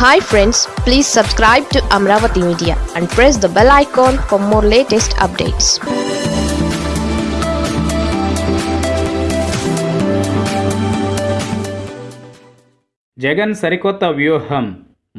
Hi friends please subscribe to Amaravati media and press the bell icon for more latest updates Jagan సరికొత్త వ్యూహం.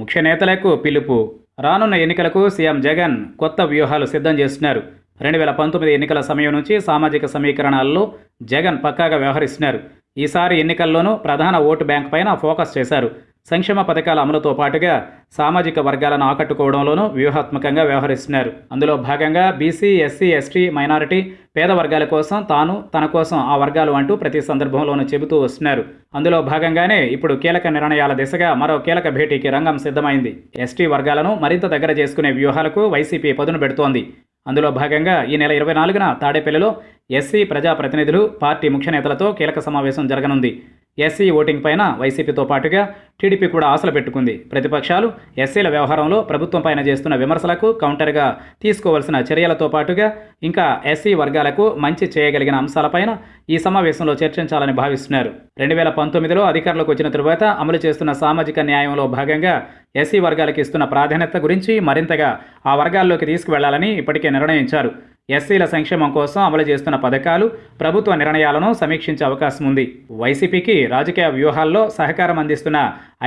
ముఖ్య నేతలకు పిలుపు. రానున్న ఎన్నికలకు సీఎం జగన్ కొత్త వ్యూహాలు సిద్ధం చేస్తున్నారు. రెండు వేల పంతొమ్మిది ఎన్నికల సమయం నుంచి సామాజిక సమీకరణాల్లో జగన్ పక్కాగా వ్యవహరిస్తున్నారు. ఈసారి ఎన్నికల్లోనూ ప్రధాన ఓటు బ్యాంక్ పైన ఫోకస్ చేశారు. సంక్షేమ పథకాల అమలుతో పాటుగా సామాజిక వర్గాలను ఆకట్టుకోవడంలోనూ వ్యూహాత్మకంగా వ్యవహరిస్తున్నారు. అందులో భాగంగా బీసీ ఎస్సీ ఎస్టీ మైనారిటీ పేద వర్గాల కోసం తాను తన కోసం ఆ వర్గాలు అంటూ ప్రతి సందర్భంలోనూ చెబుతూ వస్తున్నారు. అందులో భాగంగానే ఇప్పుడు కీలక నిర్ణయాల దిశగా మరో కీలక భేటీకి రంగం సిద్ధమైంది. ఎస్టీ వర్గాలను మరింత దగ్గర చేసుకునే వ్యూహాలకు వైసీపీ పదును పెడుతోంది. అందులో భాగంగా ఈ నెల ఇరవై నాలుగున తాడేపల్లిలో ఎస్సీ ప్రజాప్రతినిధులు పార్టీ ముఖ్య నేతలతో కీలక సమావేశం జరగనుంది. ఎస్సీ ఓటింగ్ పైన వైసీపీతో పాటుగా టీడీపీ కూడా ఆశలు పెట్టుకుంది. ప్రతిపక్షాలు ఎస్సీల వ్యవహారంలో ప్రభుత్వం పైన చేస్తున్న విమర్శలకు కౌంటర్గా తీసుకోవాల్సిన చర్యలతో పాటుగా ఇంకా ఎస్సీ వర్గాలకు మంచి చేయగలిగిన అంశాలపైన ఈ సమావేశంలో చర్చించాలని భావిస్తున్నారు. రెండు వేల పంతొమ్మిదిలో అధికారంలోకి వచ్చిన తరువాత అమలు చేస్తున్న సామాజిక న్యాయంలో భాగంగా ఎస్సీ వర్గాలకు ఇస్తున్న ప్రాధాన్యత గురించి మరింతగా ఆ వర్గాల్లోకి తీసుకువెళ్ళాలని ఇప్పటికే నిర్ణయించారు. ఎస్సీల సంక్షేమం కోసం అమలు చేస్తున్న పథకాలు ప్రభుత్వ నిర్ణయాలను సమీక్షించే అవకాశం ఉంది. వైసీపీకి రాజకీయ వ్యూహాల్లో సహకారం అందిస్తున్న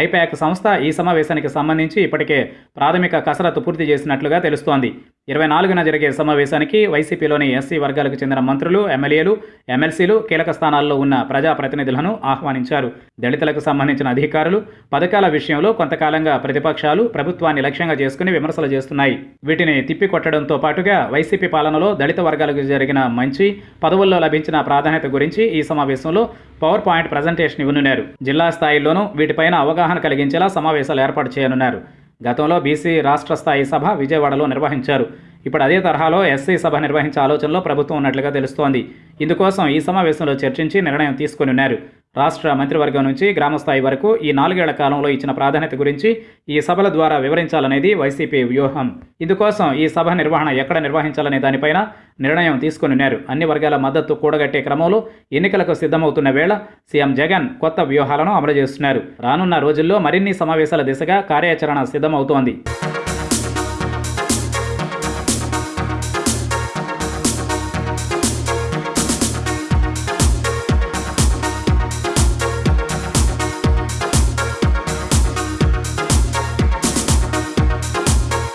ఐపాక్ సంస్థ ఈ సమావేశానికి సంబంధించి ఇప్పటికే ప్రాథమిక కసరత్తు పూర్తి చేసినట్లుగా తెలుస్తోంది. ఇరవై నాలుగున జరిగే సమావేశానికి వైసీపీలోని ఎస్సీ వర్గాలకు చెందిన మంత్రులు ఎమ్మెల్యేలు ఎమ్మెల్సీలు కీలక స్థానాల్లో ఉన్న ప్రజాప్రతినిధులను ఆహ్వానించారు. దళితులకు సంబంధించిన అధికారులు పథకాల విషయంలో కొంతకాలంగా ప్రతిపక్షాలు ప్రభుత్వాన్ని లక్ష్యంగా చేసుకుని విమర్శలు చేస్తున్నాయి. వీటిని తిప్పికొట్టడంతో పాటుగా వైసీపీ పాలనలో దళిత వర్గాలకు జరిగిన మంచి పదవుల్లో లభించిన ప్రాధాన్యత గురించి ఈ సమావేశంలో పవర్ పాయింట్ ప్రజెంటేషన్ ఇవ్వనున్నారు. జిల్లా స్థాయిలోనూ వీటిపైన అవగాహన కలిగించేలా సమావేశాలు ఏర్పాటు చేయనున్నారు. గతంలో బీసీ రాష్ట్ర స్థాయి సభ విజయవాడలో నిర్వహించారు. ఇప్పుడు అదే తరహాలో ఎస్సీ సభ నిర్వహించే ఆలోచనలో ప్రభుత్వం ఉన్నట్లుగా తెలుస్తోంది. ఇందుకోసం ఈ సమావేశంలో చర్చించి నిర్ణయం తీసుకుని ఉన్నారు. రాష్ట్ర మంత్రివర్గం నుంచి గ్రామస్థాయి వరకు ఈ నాలుగేళ్ళ కాలంలో ఇచ్చిన ప్రాధాన్యత గురించి ఈ సభల ద్వారా వివరించాలనేది వైసీపీ వ్యూహం. ఇందుకోసం ఈ సభ నిర్వహణ ఎక్కడ నిర్వహించాలనే దానిపైన నిర్ణయం తీసుకుని ఉన్నారు. అన్ని వర్గాల మద్దతు కూడగట్టే క్రమంలో ఎన్నికలకు సిద్ధమవుతున్న వేళ సీఎం జగన్ కొత్త వ్యూహాలను అమలు చేస్తున్నారు. రానున్న రోజుల్లో మరిన్ని సమావేశాల దిశగా కార్యాచరణ సిద్ధమవుతోంది.